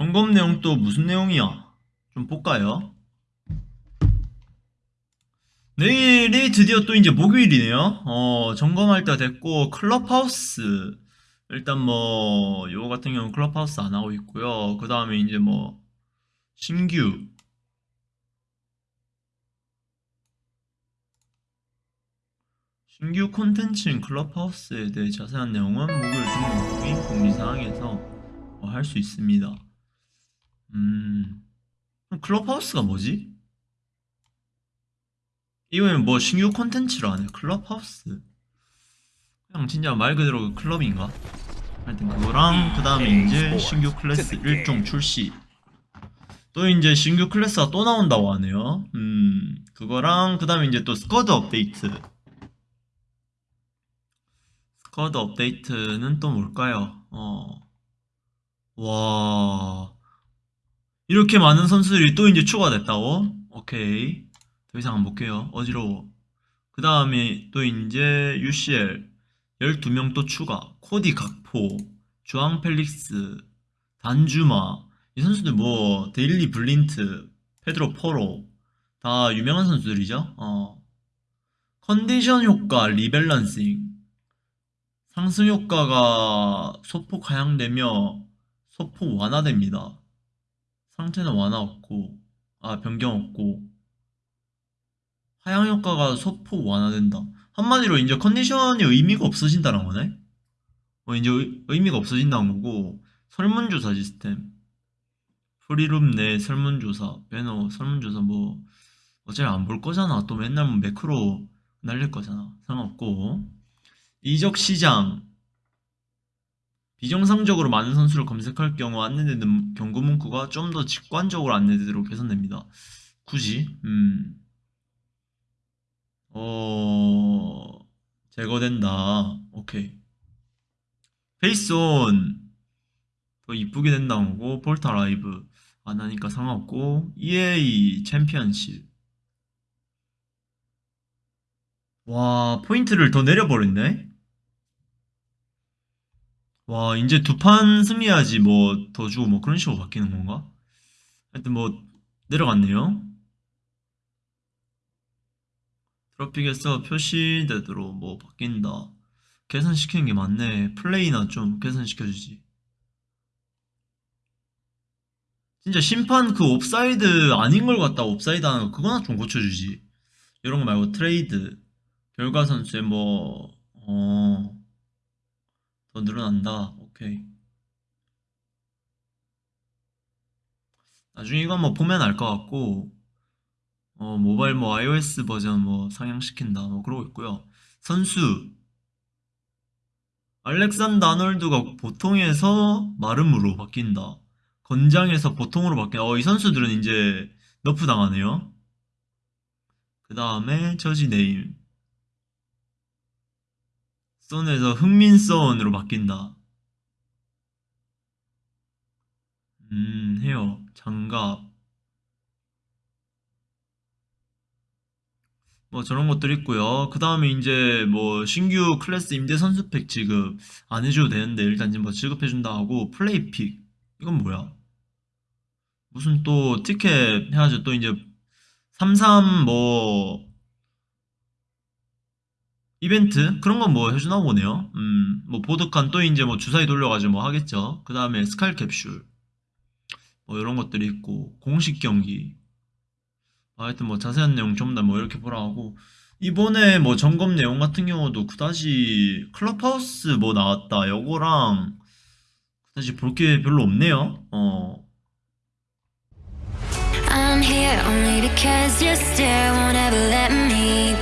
점검 내용 또 무슨 내용이야? 좀 볼까요? 내일이 드디어 또 이제 목요일이네요. 어, 점검할 때 됐고, 클럽하우스. 일단 뭐, 요거 같은 경우는 클럽하우스 안 하고 있고요. 그 다음에 이제 뭐, 신규. 신규 콘텐츠인 클럽하우스에 대해 자세한 내용은 목요일 중목인 공지사항에서 뭐 할수 있습니다. 음, 그럼 클럽하우스가 뭐지? 이거는 뭐 신규 콘텐츠로 하네. 클럽하우스. 그냥 진짜 말 그대로 클럽인가? 하여튼 그거랑 그 다음에 이제 신규 클래스 1종 출시. 또 이제 신규 클래스가 또 나온다고 하네요. 음, 그거랑 그 다음에 이제 또 squad 업데이트. squad 업데이트는 또 뭘까요? 어, 와, 이렇게 많은 선수들이 또 이제 추가됐다고? 오케이. 더 이상 안 볼게요. 어지러워. 그 다음에 또 이제 UCL 12명 또 추가. 코디 각포, 주앙 펠릭스, 단주마. 이 선수들 뭐 데일리 블린트, 페드로 포로 다 유명한 선수들이죠. 어. 컨디션 효과 rebalancing. 상승 효과가 소폭 하향되며 소폭 완화됩니다. 상태는 완화 없고, 아, 변경 없고, 하향 효과가 소폭 완화된다. 한마디로 이제 컨디션이 의미가 없어진다는 거네? 어, 이제 의, 의미가 없어진다는 거고, 설문조사 시스템. 프리룸 내 설문조사, 배너, 설문조사 뭐, 어차피 안 볼 거잖아. 또 맨날 뭐 매크로 날릴 거잖아. 상관없고. 이적 시장. 비정상적으로 많은 선수를 검색할 경우 안내되는 경고 문구가 좀 더 직관적으로 안내되도록 개선됩니다. 굳이, 음, 어, 제거된다. 오케이. 페이스온. 더 이쁘게 된다는 거고, 볼타 라이브. 안 하니까 상관없고, EA 챔피언십. 와, 포인트를 더 내려버렸네? 와, 이제 두 판 승리해야지 뭐 더 주고 뭐 그런 식으로 바뀌는 건가? 하여튼 뭐 내려갔네요. 트로픽에서 표시되도록 뭐 바뀐다. 개선시키는 게 맞네. 플레이나 좀 개선시켜주지. 진짜 심판 그 옵사이드 아닌 걸 갖다가 옵사이드 하는 거 그거나 좀 고쳐주지. 이런 거 말고 트레이드. 결과 선수의 뭐, 어, 더 늘어난다. 오케이. 나중에 이거 한번 보면 알 것 같고, 어, 모바일 뭐 iOS 버전 뭐 상향시킨다. 뭐 그러고 있고요. 선수. 알렉산더 아놀드가 보통에서 마름으로 바뀐다. 건장에서 보통으로 바뀐다. 어, 이 선수들은 이제 nerf 당하네요. 그 다음에 jersey name. 썬에서 흥민썬으로 바뀐다. 음, 헤어, 장갑. 뭐 저런 것들 있고요. 그 다음에 이제 뭐 신규 클래스 임대 선수팩 지급 안 해줘도 되는데 일단 지금 뭐 지급해준다 하고 플레이픽 이건 뭐야? 무슨 또 티켓 해가지고 또 이제 33뭐 이벤트 그런 건 뭐 해주나 보네요. 음, 뭐 보드칸 또 이제 뭐 주사위 돌려가지고 뭐 하겠죠. 그 다음에 스칼 캡슐 뭐 이런 것들이 있고 공식 경기 아, 하여튼 뭐 자세한 내용 전부 다뭐 이렇게 보라 하고 이번에 뭐 점검 내용 같은 경우도 그다지 클럽하우스 뭐 나왔다 요거랑 그다지 볼 게 별로 없네요. 어. I'm here only because your stare won't ever let me